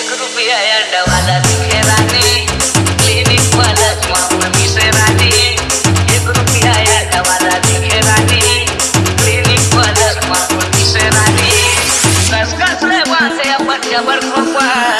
एक रुपया अंडवाला दिखे रानी। क्लिनिक वाला मामूली से रानी। एक रुपया अंडवाला दिखे रानी। क्लिनिक वाला मामूली से रानी। जबर खोपा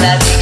la